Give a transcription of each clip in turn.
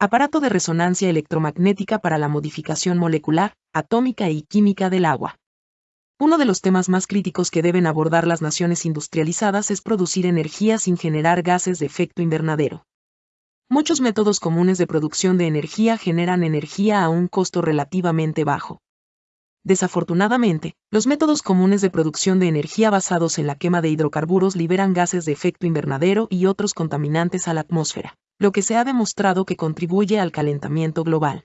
Aparato de resonancia electromagnética para la modificación molecular, atómica y química del agua. Uno de los temas más críticos que deben abordar las naciones industrializadas es producir energía sin generar gases de efecto invernadero. Muchos métodos comunes de producción de energía generan energía a un costo relativamente bajo. Desafortunadamente, los métodos comunes de producción de energía basados en la quema de hidrocarburos liberan gases de efecto invernadero y otros contaminantes a la atmósfera lo que se ha demostrado que contribuye al calentamiento global.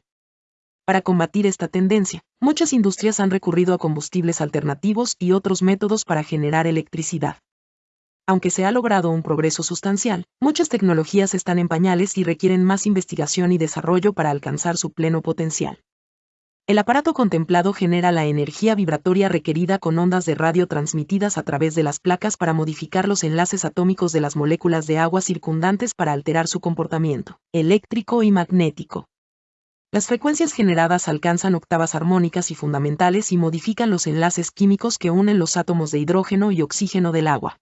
Para combatir esta tendencia, muchas industrias han recurrido a combustibles alternativos y otros métodos para generar electricidad. Aunque se ha logrado un progreso sustancial, muchas tecnologías están en pañales y requieren más investigación y desarrollo para alcanzar su pleno potencial. El aparato contemplado genera la energía vibratoria requerida con ondas de radio transmitidas a través de las placas para modificar los enlaces atómicos de las moléculas de agua circundantes para alterar su comportamiento eléctrico y magnético. Las frecuencias generadas alcanzan octavas armónicas y fundamentales y modifican los enlaces químicos que unen los átomos de hidrógeno y oxígeno del agua.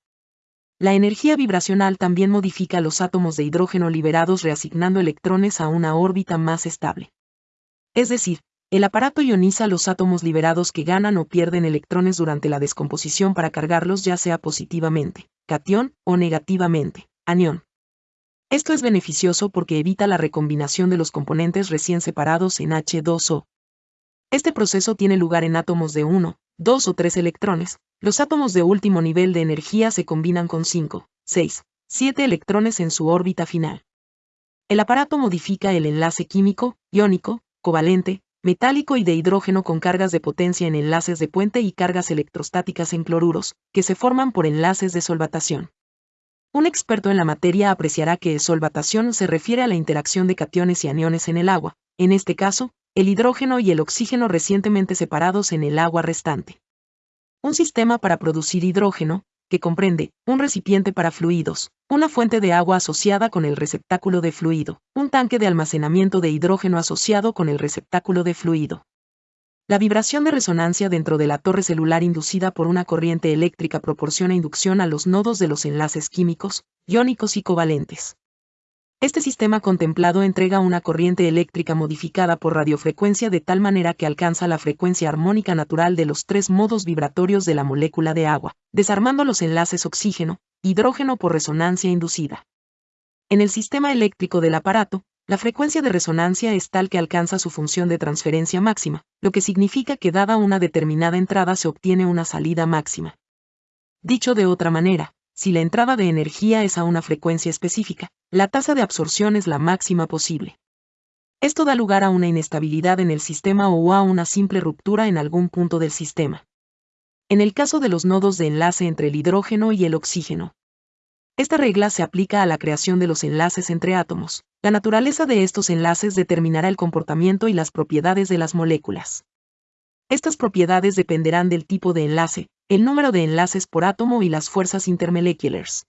La energía vibracional también modifica los átomos de hidrógeno liberados reasignando electrones a una órbita más estable. Es decir, el aparato ioniza los átomos liberados que ganan o pierden electrones durante la descomposición para cargarlos ya sea positivamente, cation, o negativamente, anión. Esto es beneficioso porque evita la recombinación de los componentes recién separados en H2O. Este proceso tiene lugar en átomos de 1, 2 o 3 electrones. Los átomos de último nivel de energía se combinan con 5, 6, 7 electrones en su órbita final. El aparato modifica el enlace químico, iónico, covalente, metálico y de hidrógeno con cargas de potencia en enlaces de puente y cargas electrostáticas en cloruros, que se forman por enlaces de solvatación. Un experto en la materia apreciará que solvatación se refiere a la interacción de cationes y aniones en el agua, en este caso, el hidrógeno y el oxígeno recientemente separados en el agua restante. Un sistema para producir hidrógeno, que comprende un recipiente para fluidos, una fuente de agua asociada con el receptáculo de fluido, un tanque de almacenamiento de hidrógeno asociado con el receptáculo de fluido. La vibración de resonancia dentro de la torre celular inducida por una corriente eléctrica proporciona inducción a los nodos de los enlaces químicos, iónicos y covalentes. Este sistema contemplado entrega una corriente eléctrica modificada por radiofrecuencia de tal manera que alcanza la frecuencia armónica natural de los tres modos vibratorios de la molécula de agua, desarmando los enlaces oxígeno, hidrógeno por resonancia inducida. En el sistema eléctrico del aparato, la frecuencia de resonancia es tal que alcanza su función de transferencia máxima, lo que significa que dada una determinada entrada se obtiene una salida máxima. Dicho de otra manera, si la entrada de energía es a una frecuencia específica, la tasa de absorción es la máxima posible. Esto da lugar a una inestabilidad en el sistema o a una simple ruptura en algún punto del sistema. En el caso de los nodos de enlace entre el hidrógeno y el oxígeno. Esta regla se aplica a la creación de los enlaces entre átomos. La naturaleza de estos enlaces determinará el comportamiento y las propiedades de las moléculas. Estas propiedades dependerán del tipo de enlace, el número de enlaces por átomo y las fuerzas intermoleculares.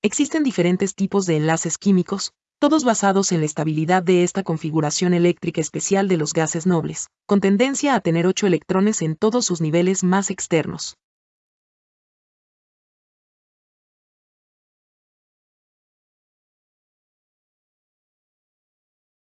Existen diferentes tipos de enlaces químicos, todos basados en la estabilidad de esta configuración eléctrica especial de los gases nobles, con tendencia a tener ocho electrones en todos sus niveles más externos.